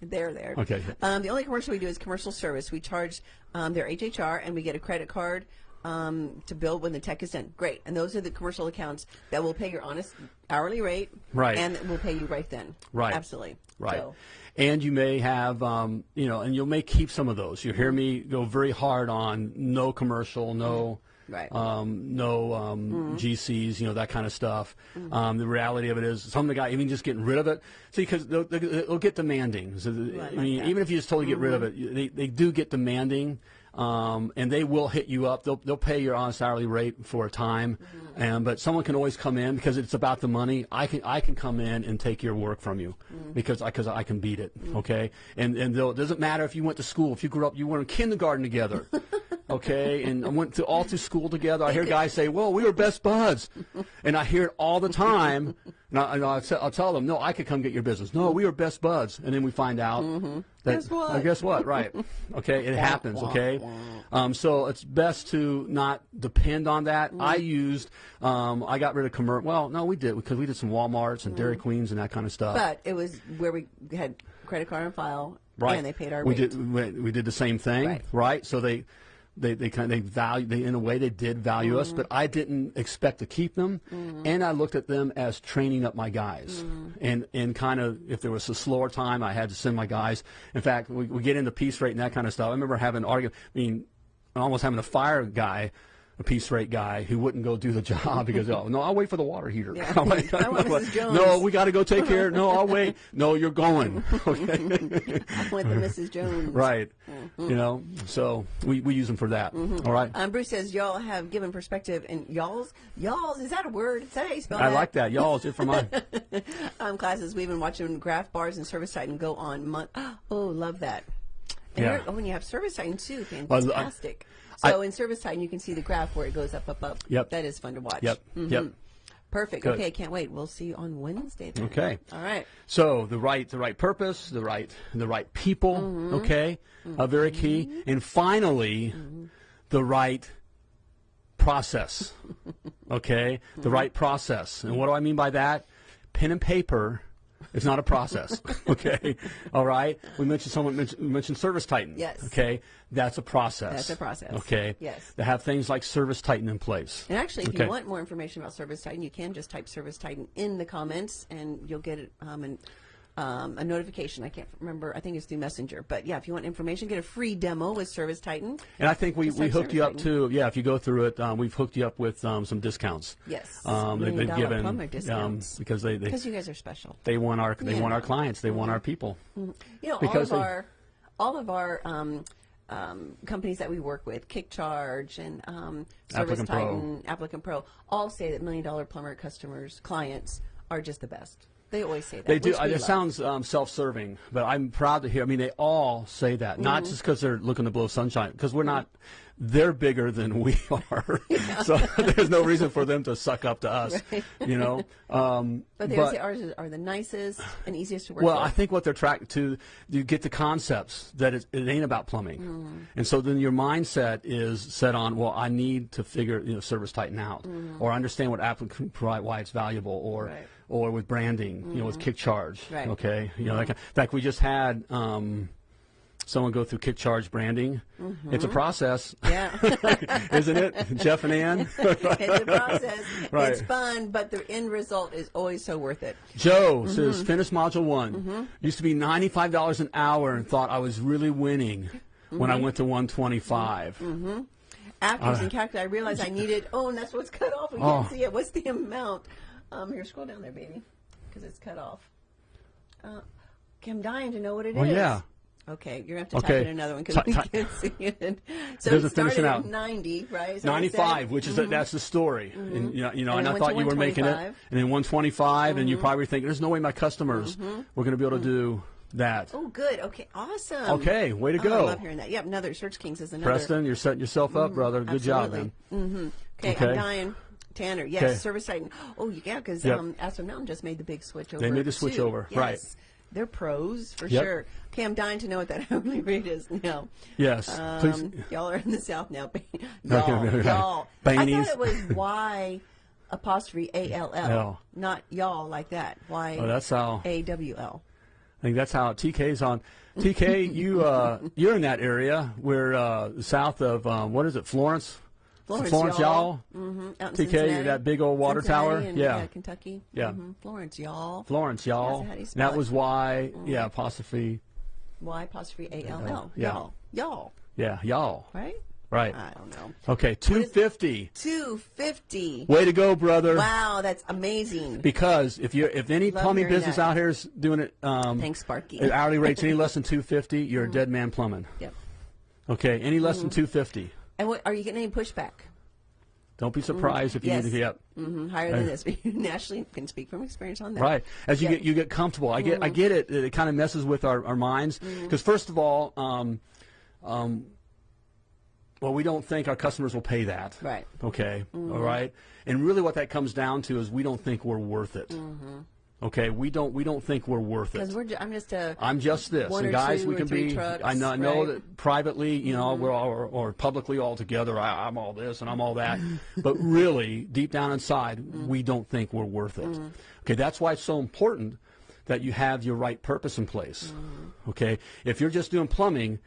There, there. Okay. Um, the only commercial we do is commercial service. We charge um, their HHR and we get a credit card um, to build when the tech is done. Great. And those are the commercial accounts that will pay your honest hourly rate. Right. And will pay you right then. Right. Absolutely. Right. So, And you may have, um, you know, and you may keep some of those. You hear me go very hard on no commercial, no, Right. um, no um, GCs, you know, that kind of stuff. Um, the reality of it is, some of the guys even just getting rid of it. See, because they'll, they'll they'll get demanding. So, the- I mean, even if you just totally get rid of it, they, they do get demanding. Um, and they will hit you up. They'll, they'll pay your honest hourly rate for a time, mm-hmm. and but someone can always come in because it's about the money. I can I can come in and take your work from you mm-hmm. because I because I can beat it. Mm-hmm. Okay, and and it doesn't matter if you went to school, if you grew up, you were in kindergarten together. Okay, and I went to all through school together. I hear guys say, "Well, we were best buds," and I hear it all the time. And, I, and I'll, t- I'll tell them, "No, I could come get your business." No, we were best buds, and then we find out that Guess what? uh, guess what? Right? Okay, it happens. Okay, um, so it's best to not depend on that. I used, um, I got rid of commercial. Well, no, we did because we did some WalMarts and Dairy Queens and that kind of stuff. but it was where we had credit card on file right. and they paid our we rate. did we, we did the same thing, Right. So they. They, they kind of they value they in a way they did value Mm-hmm. us, but I didn't expect to keep them, and I looked at them as training up my guys, Mm-hmm. and and kind of if there was a slower time, I had to send my guys. In fact, we, we get into piece rate and that kind of stuff. I remember having an argument. I mean, almost having to fire a guy a piece rate guy who wouldn't go do the job because oh no I'll wait for the water heater. Yeah. I want Mrs. Jones. No, we got to go take care. No, I'll wait. No, you're going. Okay. I went to Mrs. Jones. right. Mm-hmm. You know, so we, we use them for that. All right. Um, Bruce says y'all have given perspective and y'all's y'all's is that a word? Is that how you spell I that? like that. y'all's. it's it for mine. um, classes. We've been watching Graph Bars and Service Titan go on. Month. Oh, love that. And Yeah. oh, and you have Service Titan too. Well, I- Fantastic. I- so in Service Titan, you can see the graph where it goes up, up, up. Yep. That is fun to watch. Yep. Mhm. Yep. Perfect. Good. Okay, can't wait. We'll see you on Wednesday. Then. Okay. All right. So the right, the right purpose, the right, the right people. Mm-hmm. Okay, uh, very key. And finally, the right process. Okay, Mm-hmm. the right process. And what do I mean by that? Pen and paper. Is not a process. okay, all right. We mentioned someone mentioned, mentioned Service Titan. Yes. Okay, that's a process. That's a process. Okay. Yes. They have things like Service Titan in place. And actually, if Okay. you want more information about Service Titan, you can just type Service Titan in the comments, and you'll get it, um, an, um, a notification. I can't remember. I think it's through Messenger. But yeah, if you want information, get a free demo with Service Titan. And I think we, we hooked you up Service too. Yeah, if you go through it, um, we've hooked you up with um, some discounts. Yes. Um, they've been given um, discounts. because they, Because you guys are special. they want our they Yeah. want our clients. They want our people. You know, Because all of they- our all of our um, um, companies that we work with, KickCharge and um, Service Applicant Pro. Titan, Applicant Pro, all say that million dollar plumber customers, clients are just the best. They always say that. They do. uh, It love. sounds um, self-serving, but I'm proud to hear. I mean, they all say that, not Mm-hmm. just because they're looking to blow sunshine, because we're not. They're bigger than we are, so there's no reason for them to suck up to us. You know. Um, But they always say ours are the nicest and easiest to work with. Well, with. I think what they're trying to you get the concepts that it, it ain't about plumbing, Mm-hmm. and so then your mindset is set on well, I need to figure you know Service Titan out, or understand what applicant can provide, why it's valuable, or. Right. Mm-hmm. or with branding, you know, with Kick Charge, Right. okay, you know, kind- in fact, we just had. Um, Someone go through Kick Charge branding. It's a process, Mm-hmm. yeah. isn't it, Jeff and Ann? it's a process. Right. It's fun, but the end result is always so worth it. Joe Mm-hmm. says finish module one. Used to be ninety five dollars an hour and thought I was really winning when I Mm-hmm. went to one twenty five. After using calculator, I realized I needed. Oh, and that's what's cut off. We Oh. can't see it. What's the amount? Um, here, scroll down there, baby, because it's cut off. Uh, okay, I'm dying to know what it is. Well, yeah. Okay, you're gonna have to Okay. type in another one because we can't see it. So it started out. at 90, right? Is that what Ninety it said? five, which is the, that's the story, and you know, you know, Mm-hmm. And and, I thought you were making it, and then one twenty and you probably think there's no way my customers Mm-hmm. were going to be able to do that. Oh, good. Okay, awesome. Okay, way to Oh, go. I love hearing that. Yep, another Search Kings is another. Preston, you're setting yourself up, brother. Good job, Absolutely. man. Okay, Okay. I'm dying. Tanner, yes, Okay. Service Titan. Oh, yeah, because Yep. um, Mountain just made the big switch over. They made the switch too. over, right. Yes. They're pros for Yep. sure. Okay, I'm dying to know what that hourly rate is now. Yes, please. Um, y'all are in the South now. y'all, Okay, right. y'all. I thought it was Y apostrophe A L L, not y'all like that. Y Oh, that's how. A W L. I think that's how TK's on. TK, you uh, you're in that area. We're uh, south of um, what is it, Florence? Florence, Florence, y'all. Mm-hmm. Out in TK, Cincinnati. that big old water Cincinnati tower? and, Yeah. Kentucky. Yeah. Mhm. Florence, y'all. Florence, y'all. That's how you spell that was why. Yeah, apostrophe. Y apostrophe A L L. Yeah. Y'all. Y'all. Yeah, y'all. Right? Right. I don't know. Okay, two fifty. Two fifty. Way to go, brother. Wow, that's amazing. Because if you if any Love plumbing business out here is doing it, um, Thanks, Sparky. at hourly rates any less than two fifty, you're a dead man plumbing. Yep. Okay, any less Mm-hmm. than two fifty. And what, are you getting any pushback? Don't be surprised if you Yes. need to get hmm higher than this. Nationally, can speak from experience on that. Right. As you get you get comfortable. I get I get it. It kind of messes with our, our minds because first of all, um, um, well, we don't think our customers will pay that. Right. Okay. all right. And really, what that comes down to is we don't think we're worth it. Okay. We don't we don't think we're worth it. Because we're, ju- I'm just a. I'm just this, One and guys, we can be. trucks, I know, I know that privately, you know, mm-hmm. we're all, or, or publicly all together. I, I'm all this and I'm all that, but really, deep down inside, mm-hmm. we don't think we're worth it. Mm-hmm. Okay, that's why it's so important that you have your right purpose in place. Okay, if you're just doing plumbing,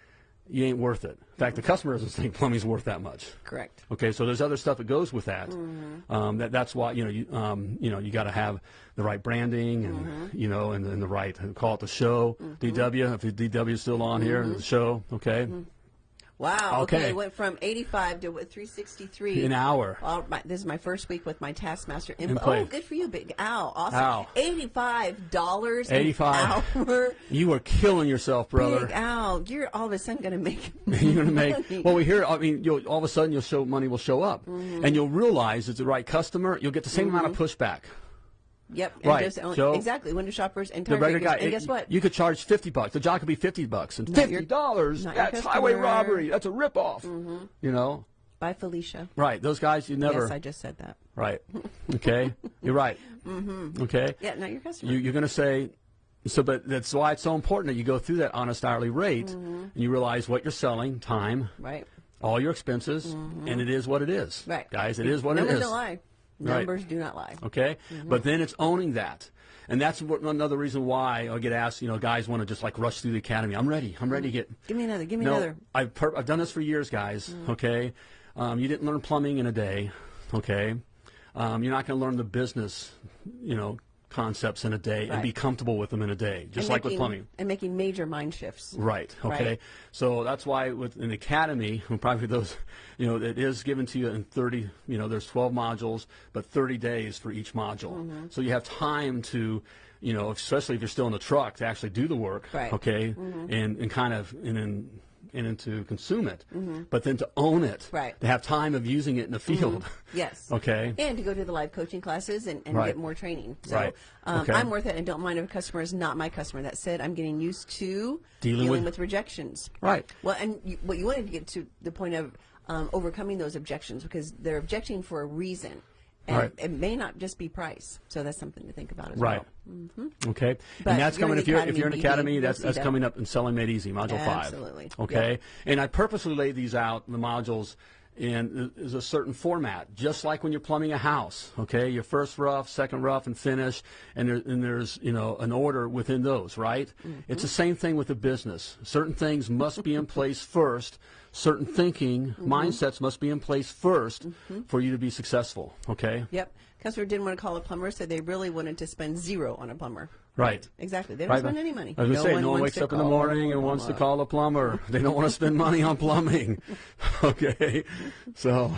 you ain't worth it. In fact, the customer doesn't think plumbing's worth that much. Correct. Okay, so there's other stuff that goes with that. Mm-hmm. Um, that that's why you know you um, you know you got to have the right branding and mm-hmm. you know and, and the right call it the show mm-hmm. DW if the DW is still on here the show okay Wow. Okay. Okay. It went from 85 to what, 363. An hour. Well, my, this is my first week with my Taskmaster. In, In oh, good for you, Big Al. Awesome. Al. $85 85. an hour. You are killing yourself, brother. Big Al, you're all of a sudden going to make You're going to make well. We hear. I mean, you'll, all of a sudden, you'll show money will show up, Mm-hmm. and you'll realize it's the right customer. You'll get the same amount of pushback. Yep. and Right, own- so- exactly. Window shoppers and The tire regular guy, And it- guess what? You could charge fifty bucks. The job could be fifty bucks, and Not fifty dollars. That's highway. Mm-hmm. robbery. That's a ripoff. You know, By Felicia. right? Those guys, you never. Yes, I just said that. Right. Okay. You're right. Mm-hmm. Okay. Yeah, not your customer. You, you're going to say. So, but that's why it's so important that you go through that honest hourly rate, and you realize what you're selling, time, right. all your expenses, and it is what it is. Mm-hmm. Right. Guys, it is what Numbers it is. lie. Right. Numbers do not lie. Okay, Mm-hmm. but then it's owning that, and that's what, another reason why I get asked. You know, guys want to just like rush through the academy. I'm ready. I'm ready to get. Give me another. Give me no, another. I've I've done this for years, guys. Mm-hmm. Okay, um, you didn't learn plumbing in a day. Okay, um, you're not going to learn the business, you know, concepts in a day and be comfortable with them in a day, just And like with plumbing. And making major mind shifts. Right. Okay. Right. So that's why with an academy, probably those, you know, it is given to you in 30. You know, there's 12 modules, but 30 days for each module. Mm-hmm. So you have time to, you know, especially if you're still in the truck, to actually do the work. Right. Okay. And and kind of and then and then to consume it, but then to own it. Mm-hmm. Right. To have time of using it in the field. Yes. Okay. And to go to the live coaching classes and, and Right. get more training. So Right. um, Okay. I'm worth it and don't mind if a customer is not my customer. That said, I'm getting used to Dealing dealing, with- with, rejections. Right. Well, and you, what you wanted to get to the point of um, overcoming those objections because they're objecting for a reason. And Right. it may not just be price. So that's something to think about as well. Right. well. Okay. But and that's coming if you're if you're in BD, academy, that's that's that. coming up in Selling Made Easy, module five. Absolutely. Okay. Yep. And I purposely laid these out, the modules, in is a certain format, just like when you're plumbing a house. Okay. Your first rough, second rough, and finish, and there, and there's you know an order within those, right? Mm-hmm. It's the same thing with the business. Certain things must be in place first. Certain thinking Mm-hmm. mindsets must be in place 1st for you to be successful. Okay. Yep. Customer didn't want to call a plumber, so they really wanted to spend zero on a plumber. Right. Exactly. They don't Right, spend any money. I was gonna say, no one wakes up in the morning and wants to call a plumber. They don't want to spend money on plumbing. okay, so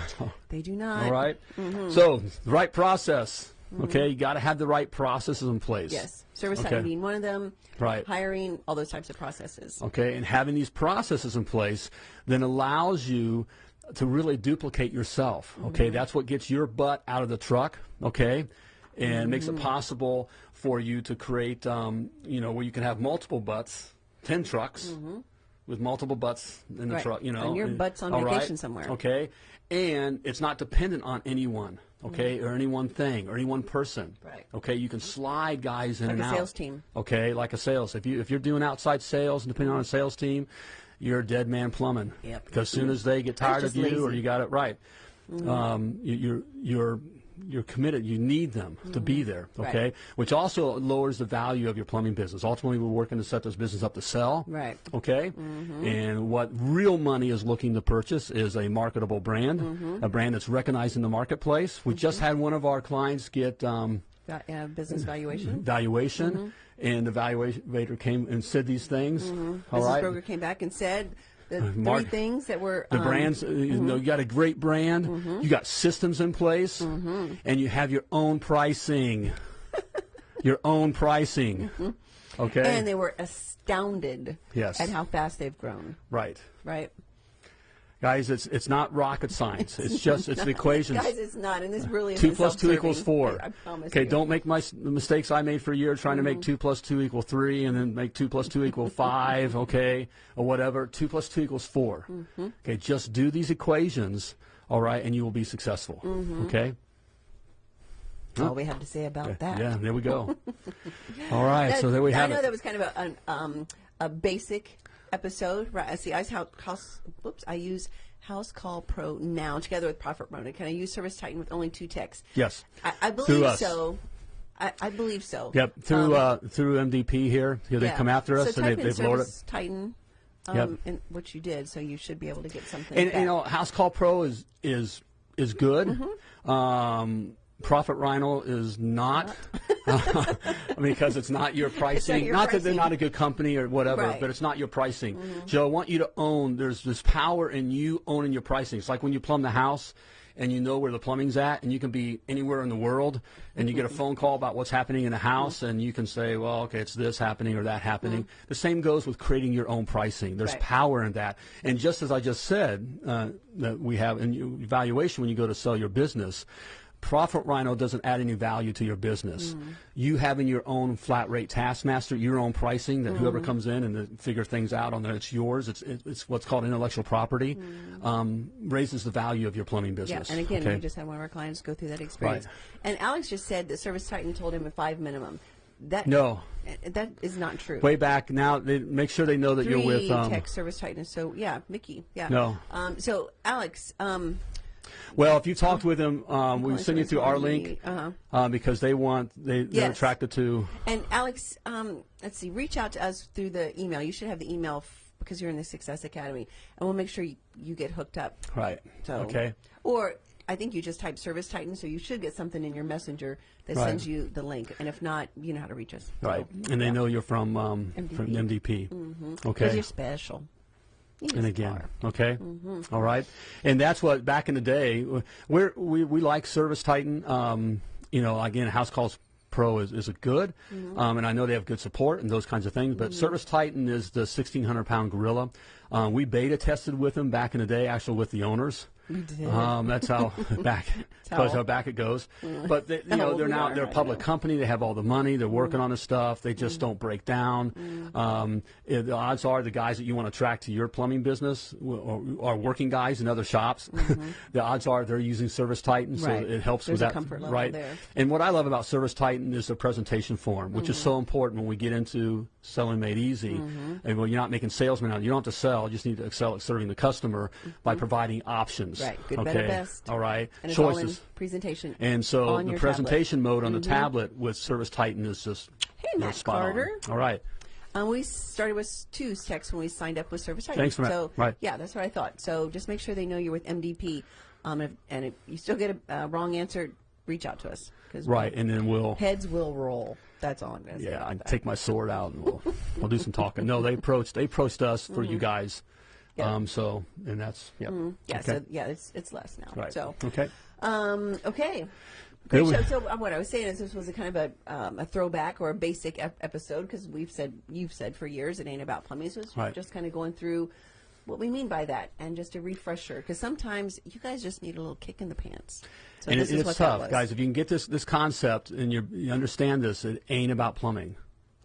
They do not. all right. Mm-hmm. So the right process. Okay, you got to have the right processes in place. Yes. Service Okay. side being one of them. Right. Hiring, all those types of processes. Okay, and having these processes in place then allows you to really duplicate yourself. Okay, Mm-hmm. that's what gets your butt out of the truck. Okay, and makes Mm-hmm. it possible for you to create, um, you know, where you can have multiple butts, ten trucks. With multiple butts in the Mm-hmm. Right. truck, you know, And your butt's on all right? vacation somewhere. Okay, and it's not dependent on anyone, okay, or any one thing or any one person. Mm-hmm. Right. Okay, you can slide guys in Like and a sales team. Okay, like a sales. If you if you're doing outside sales and depending on a sales team, you're a dead man plumbing. Yep. Because as soon as they get tired of you or you got it right, um, you, you're you're you're committed. You need them to be there. Okay, Right. which also lowers the value of your plumbing business. Ultimately, we're working to set this business up to sell. Right. Okay. Mhm. And what real money is looking to purchase is a marketable brand, a brand that's recognized in the marketplace. We just had one of our clients get. Um, uh, business valuation. valuation, and the valuator came and said these things. All Business right. broker came back and said the uh, Mark- three things that were The um, brands, uh, you mm-hmm. know, you got a great brand, mm-hmm. you got systems in place, mm-hmm. and you have your own pricing. your own pricing. Okay. and they were astounded Yes. at how fast they've grown. right. Right. Guys, it's it's not rocket science. It's just it's the equations. Guys, it's not, and this really is two plus two equals four. I, okay, you. Mm-hmm. don't make my the mistakes I made for a year trying to make two plus two equal three, and then make two plus two equal five. Okay, or whatever. Two plus two equals 4 Mm-hmm. Okay, just do these equations, all right, and you will be successful. Mm-hmm. Okay. That's all we have to say about that. Yeah, there we go. all right, That- so there we have I know it. that was kind of a an, um, a basic episode. Right? I see. I house. Whoops. I use House Call Pro now together with Profit Promoter. Can I use Service Titan with only two texts? Yes. I, I believe so. I, I believe so. Yep, through Um, uh, through MDP here, here they yeah. come after us so and they, type in they've lowered it. Titan. Um, Yep. and which you did, so you should be able to get something. And back. you know, House Call Pro is is is good. Mm-hmm. Um, Profit Rhino is not. because it's not your pricing. your not that they're not a good company or whatever, Right. Mm-hmm. but it's not your pricing. Joe, I want you to own. There's this power in you owning your pricing. It's like when you plumb the house. And you know where the plumbing's at, and you can be anywhere in the world, and you get a Mm-hmm. phone call about what's happening in the house, and you can say, "Well, okay, it's this happening or that happening." The same goes with creating your own pricing. There's Mm-hmm. Right. power in that, and just as I just said, uh, that we have in evaluation when you go to sell your business, Profit Rhino doesn't add any value to your business. Mm. You having your own flat rate taskmaster, your own pricing that whoever Mm. comes in and figure things out on that it's yours. It's it- it's what's called intellectual property. Um, raises the value of your plumbing Mm. Yeah, business. and again, okay? we just had one of our clients go through that experience. Right. And Alex just said that Service Titan told him a five minimum. That No. uh, that is not true. way back now. They make sure they know that Three you're with. Um, tech Service Titan. So yeah, Mickey. Yeah. No. Um, so Alex, um, well, if you talked with them, um, we send you through our link uh-huh. uh, because they want they they're Yes. attracted to. and Alex, um, let's see, reach out to us through the email. You should have the email f- because you're in the Success Academy, and we'll make sure you, you get hooked up. Right. So Okay. Or I think you just type Service Titan, so you should get something in your messenger that Right. sends you the link. And if not, you know how to reach us. Right, and they know you're from um, MDP. from MDP. Because Okay. you're special. And again, okay, Mm-hmm. All right, and that's what back in the day we're, we we like Service Titan. Um, you know, again, House Calls Pro is, is a good, Mm-hmm. um, and I know they have good support and those kinds of things. But Service Titan is the 1,600 pound gorilla. Um, we beta tested with them back in the day, actually with the owners. Did. Um, that's how back that's how back it goes. But they, you know they're we now they're a public know. company. They have all the money. They're working Mm. on the stuff. They just don't break down. Um, eh, the odds are the guys that you want to attract to your plumbing business w- are, are working guys in other shops. the odds are they're using Service Titan, so Mm-hmm. Right. it helps There's with that. comfort level right. there. And what I love about Service Titan is the presentation form, which is Mm-hmm. so important when we get into selling made easy. And when you're not making salesmen out, you don't have to sell. You just need to excel at serving the customer by providing options. Mm-hmm. Right. Good, okay. better, best. All right. And it's all in Choices. presentation. And so on the your presentation tablet. mode on the tablet with Service Titan is just Hey, Matt spot on. Carter. All right. Um, we started with two texts when we signed up with Service Titan. Thanks that. So Right. yeah, that's what I thought. So just make sure they know you're with MDP. Um, if, and if you still get a uh, wrong answer, reach out to us. 'cause Right, and then we'll heads will roll. That's all I'm going to say. yeah, I take my sword out and we'll we'll do some talking. No, they approached they approached us for you guys. Mm-hmm. Yeah. Mm-hmm. Um, so and that's yeah. Yeah, okay. so yeah, it's it's less now. right. So okay. um, okay. Great show. So uh, what I was saying is this was a kind of a um, a throwback or a basic ep- episode because we've said you've said for years it ain't about plumbing. So it's Right. just kind of going through what we mean by that and just a refresher because sometimes you guys just need a little kick in the pants. So and this it, is it's tough, guys. If you can get this this concept and you're, you understand this, it ain't about plumbing.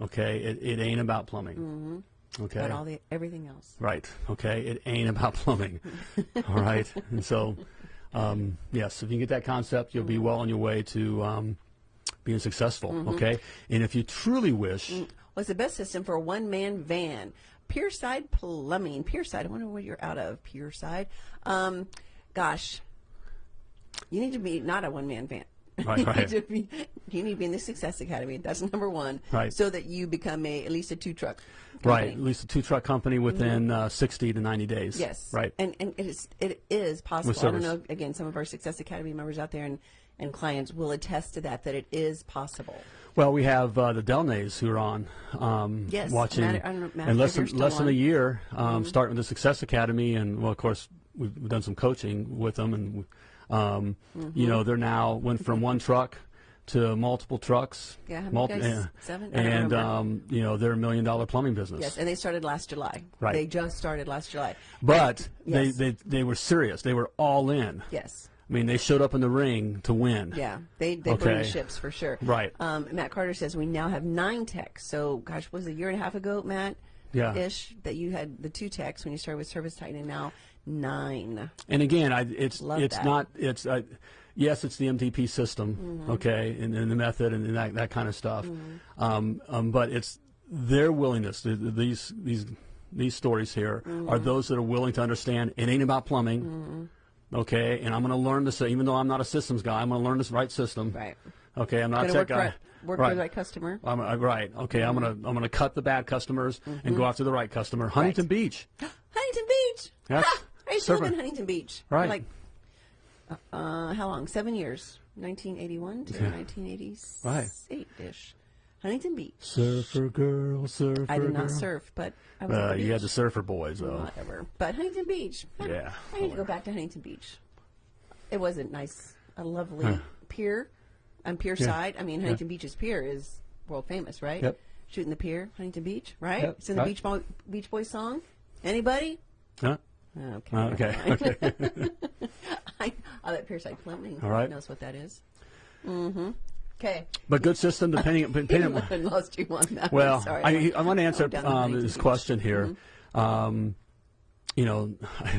Okay, it, it ain't about plumbing. Okay, But all the everything else. Right. Okay. It ain't about plumbing. All right. And so, um, yes, if you get that concept, you'll be well on your way to um, being successful. Okay. And if you truly wish, What's the best system for a one man van? Pierside Plumbing. Pierside. I wonder where you're out of. Pierside. Um, gosh, you need to be not a one man van. Right, you, right. Need to be, you need to be in the Success Academy. That's number one. Right. So that you become a at least a two truck. right, at least a two truck company within uh, 60 to 90 days. Yes. Right. And and it is it is possible. I don't know. Again, some of our Success Academy members out there and and clients will attest to that that it is possible. Well, we have uh, the Delnays who are on um, Yes, watching, Matt- know, Matt, and less than, less than a year, um, starting with the Success Academy, and well, of course, we've, we've done some coaching with them, and um, Mm-hmm. you know, they're now went from one truck to multiple trucks. Yeah, many guys? Seven? And um, you know, they're a million dollar plumbing business. Yes, and they started last July. Right. They just started last July. but Yes. they, they they were serious. They were all in. Yes. I mean, they showed up in the ring to win. Yeah, they they burned Okay. ships for sure. Right. Um, Matt Carter says we now have nine techs. So, gosh, was it a year and a half ago, Matt? Yeah. Ish that you had the two techs when you started with Service Titan, and now nine. And again, I, it's Love it's that. not it's uh, yes, it's the MDP system, Mm-hmm. okay, and, and the method and that that kind of stuff. Mm-hmm. Um, um, but it's their willingness. th- th- These these these stories here Mm-hmm. are those that are willing to understand it ain't about plumbing. Okay, and I'm going to learn this. Even though I'm not a systems guy, I'm going to learn this right system. Right. Okay, I'm not Gonna a work tech for guy. right, work for the right customer. I'm, uh, right. Okay, I'm gonna I'm gonna cut the bad customers and go after the right customer. Huntington Beach. Huntington Beach. Yes. I used to live in Huntington Beach. Right. Like Uh, how long? Seven years. 1981 to 1988 Right. ish. Huntington Beach. Surfer girl, surfer I did girl. not surf, but I was. Uh, you had the surfer boys, though. Whatever. But Huntington Beach. Yeah. I need to go back to Huntington Beach. It was a nice, a lovely pier on pier Yeah. side. I mean, Huntington Beach's pier is world famous, right? Yep. Shooting the pier, Huntington Beach, right? Yep. It's in the Right. Beach, Boy, Beach Boys song. Anybody? Huh? Okay. Uh, okay. okay. I, I bet Pierside Plumbing All right. knows what that is. Mm-hmm. Okay. But good system, depending. depending I lost you on that. Well. Sorry. I, I want to answer um, this. Mm-hmm. question here. Um, you know,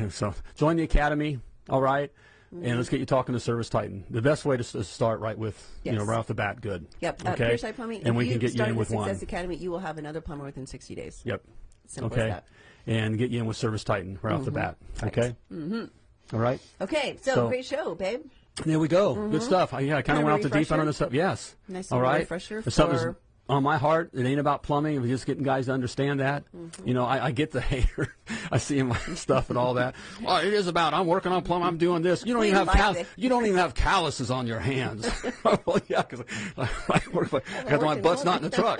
so join the academy, all right? and let's get you talking to Service Titan. The best way to s- start right with you know right off the bat, good. Yep. Uh, Okay. Plumbing. and we can get you in with the one. Success Academy, you will have another plumber within 60 days. Yep. Simple okay. as that. And get you in with Service Titan right off the bat. Okay. Mm-hmm. All right. Okay, so, So- great show, babe. There we go. Good stuff. I, yeah, I kind of went off the deep end on this stuff. Yes. Nice All right. refresher for- on my heart, it ain't about plumbing. We're just getting guys to understand that. Mm-hmm. You know, I, I get the hater. I see my stuff and all that. Well, it is about I'm working on plumbing. I'm doing this. You don't We even have you don't even have calluses on your hands. well, yeah, because I work. Because my butt's not in the truck.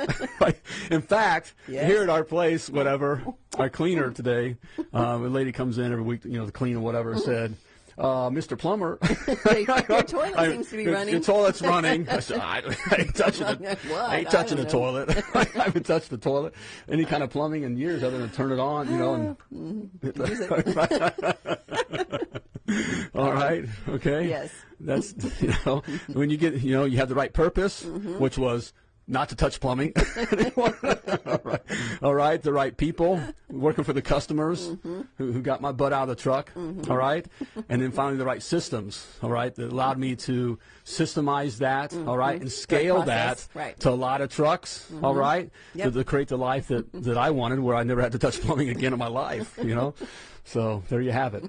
In fact, Yes. here at our place, whatever, our cleaner today, um, a lady comes in every week, you know, to clean or whatever, said. Uh, Mr. Plumber, Your toilet I- seems to be running. Your toilet's running. I, I, ain't touching. What? I ain't touching the toilet. I haven't touched the toilet. Any kind of plumbing in years other than turn it on, you know. And all right, okay. Yes. That's you know when you get you know you have the right purpose, Mm-hmm. which was not to touch plumbing. all, right. all right, the right people working for the customers Mm-hmm. who, who got my butt out of the truck. all right, and then finally the right systems. All right, that allowed me to systemize that. All right, and scale that Mm-hmm. right. to a lot of trucks. all right, Yep. to, to create the life that that I wanted, where I never had to touch plumbing again in my life. You know, so there you have it.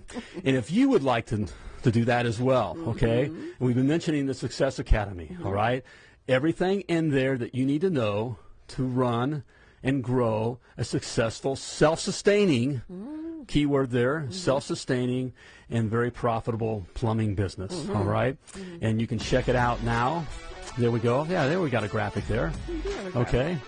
And if you would like to to do that as well, okay, Mm-hmm. and we've been mentioning the Success Academy. all right, everything in there that you need to know to run and grow a successful, self-sustaining. Mm. Keyword there, Mm-hmm. self-sustaining and very profitable plumbing business. Mm-hmm. all right? and you can check it out now. There we go. Yeah, there we got a graphic there. Okay.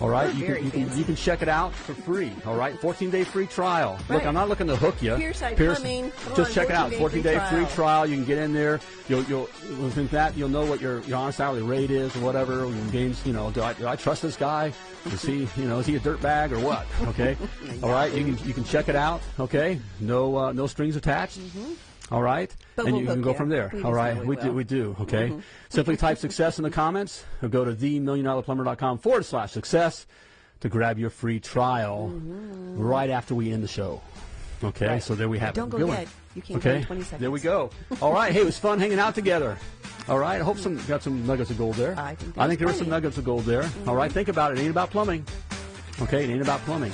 All right, you can, you can you can check it out for free. All right, 14 day free trial. Look, I'm not looking to hook you. Pierside Plumbing. Come just on, check it out. 14-day free free trial. You can get in there. You'll you'll within that you'll know what your your honest hourly rate is or whatever. Games, you know, do I do I trust this guy? Is he you know is he a dirtbag or what? Okay. All right, you can you can check it out. Okay. No uh, no strings attached. All right, Mm-hmm. But and we'll you can go you. from there. We All just right, know we we do we do. Okay, Mm-hmm. simply type success in the comments or go to themilliondollarplumber.com forward slash success to grab your free trial right after we end the show. Okay, Mm-hmm. Right. so there we have it. Don't it. go Good one. yet. You can't go okay, in 20 seconds. there we go. All right, hey, it was fun hanging out together. All right, I hope some got some nuggets of gold there. I think I think there were some nuggets of gold there. All right, think about it. It ain't about plumbing. Okay, it ain't about plumbing.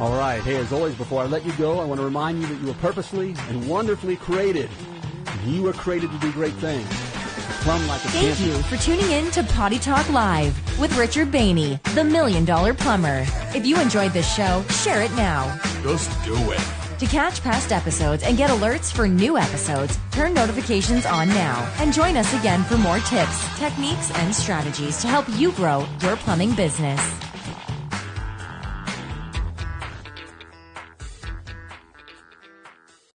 All right. Hey, as always, before I let you go, I want to remind you that you were purposely and wonderfully created. You were created to do great things. Plumb like a Thank champion. you for tuning in to Potty Talk Live with Richard Bahney, the Million Dollar Plumber. If you enjoyed this show, share it now. Just do it. To catch past episodes and get alerts for new episodes, turn notifications on now and join us again for more tips, techniques, and strategies to help you grow your plumbing business.